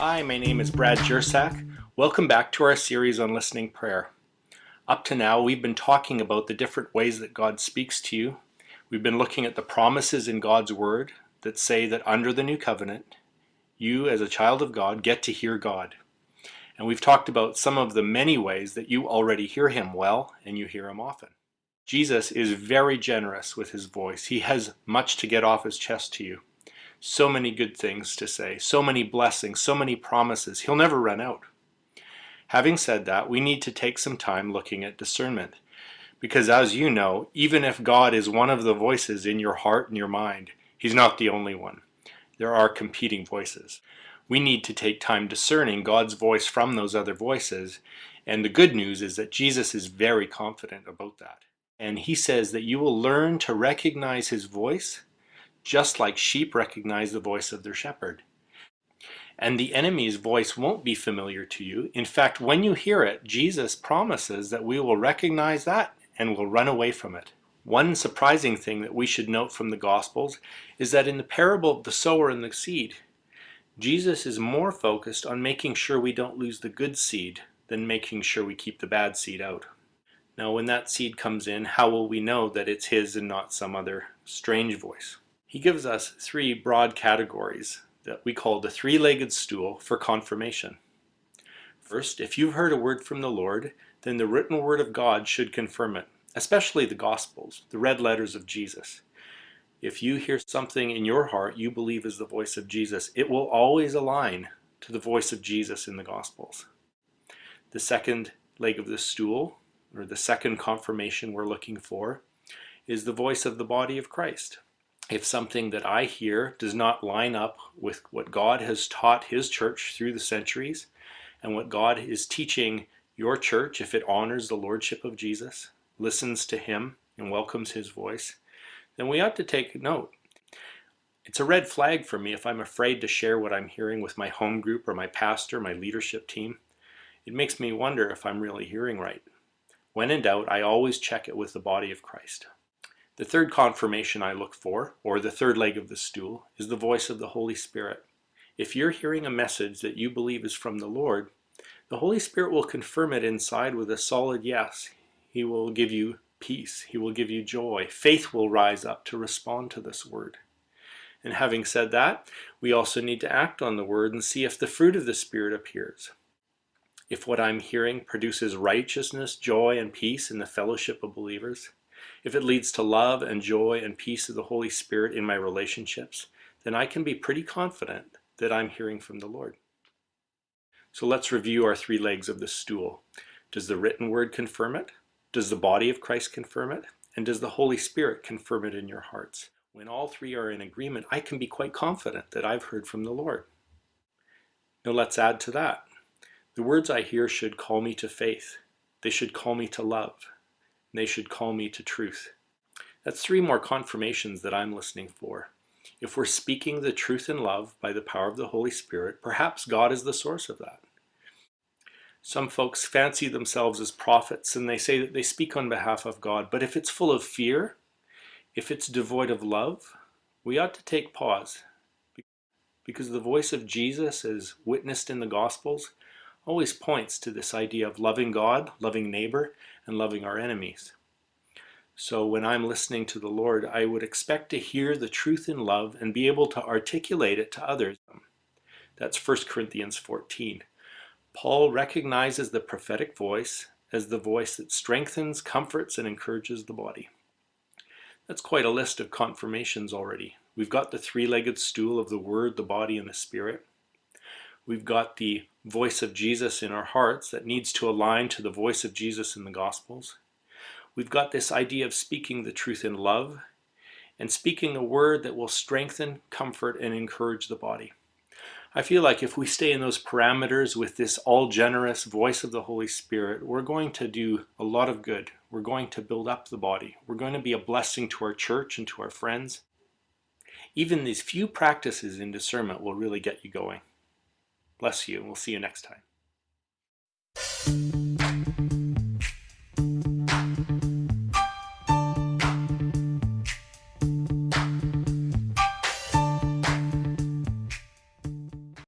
Hi, my name is Brad Jersak. Welcome back to our series on listening prayer. Up to now, we've been talking about the different ways that God speaks to you. We've been looking at the promises in God's Word that say that under the new covenant, you as a child of God get to hear God. And we've talked about some of the many ways that you already hear Him well and you hear Him often. Jesus is very generous with His voice. He has much to get off His chest to you so many good things to say, so many blessings, so many promises. He'll never run out. Having said that, we need to take some time looking at discernment. Because as you know, even if God is one of the voices in your heart and your mind, He's not the only one. There are competing voices. We need to take time discerning God's voice from those other voices. And the good news is that Jesus is very confident about that. And He says that you will learn to recognize His voice just like sheep recognize the voice of their shepherd. And the enemy's voice won't be familiar to you. In fact, when you hear it, Jesus promises that we will recognize that and will run away from it. One surprising thing that we should note from the Gospels is that in the parable of the sower and the seed, Jesus is more focused on making sure we don't lose the good seed than making sure we keep the bad seed out. Now, when that seed comes in, how will we know that it's his and not some other strange voice? He gives us three broad categories that we call the three-legged stool for confirmation. First, if you've heard a word from the Lord, then the written word of God should confirm it, especially the Gospels, the red letters of Jesus. If you hear something in your heart you believe is the voice of Jesus, it will always align to the voice of Jesus in the Gospels. The second leg of the stool, or the second confirmation we're looking for, is the voice of the body of Christ if something that I hear does not line up with what God has taught his church through the centuries and what God is teaching your church, if it honors the lordship of Jesus, listens to him and welcomes his voice, then we ought to take note. It's a red flag for me if I'm afraid to share what I'm hearing with my home group or my pastor, my leadership team. It makes me wonder if I'm really hearing right. When in doubt, I always check it with the body of Christ. The third confirmation I look for, or the third leg of the stool, is the voice of the Holy Spirit. If you're hearing a message that you believe is from the Lord, the Holy Spirit will confirm it inside with a solid yes. He will give you peace. He will give you joy. Faith will rise up to respond to this word. And having said that, we also need to act on the word and see if the fruit of the Spirit appears. If what I'm hearing produces righteousness, joy, and peace in the fellowship of believers, if it leads to love and joy and peace of the Holy Spirit in my relationships, then I can be pretty confident that I'm hearing from the Lord. So let's review our three legs of the stool. Does the written word confirm it? Does the body of Christ confirm it? And does the Holy Spirit confirm it in your hearts? When all three are in agreement, I can be quite confident that I've heard from the Lord. Now let's add to that. The words I hear should call me to faith. They should call me to love they should call me to truth. That's three more confirmations that I'm listening for. If we're speaking the truth in love by the power of the Holy Spirit, perhaps God is the source of that. Some folks fancy themselves as prophets and they say that they speak on behalf of God, but if it's full of fear, if it's devoid of love, we ought to take pause because the voice of Jesus as witnessed in the Gospels always points to this idea of loving God, loving neighbor, and loving our enemies. So when I'm listening to the Lord, I would expect to hear the truth in love and be able to articulate it to others. That's 1 Corinthians 14. Paul recognizes the prophetic voice as the voice that strengthens, comforts, and encourages the body. That's quite a list of confirmations already. We've got the three-legged stool of the Word, the body, and the Spirit. We've got the voice of Jesus in our hearts that needs to align to the voice of Jesus in the Gospels. We've got this idea of speaking the truth in love and speaking a word that will strengthen, comfort, and encourage the body. I feel like if we stay in those parameters with this all-generous voice of the Holy Spirit, we're going to do a lot of good. We're going to build up the body. We're going to be a blessing to our church and to our friends. Even these few practices in discernment will really get you going. Bless you, and we'll see you next time.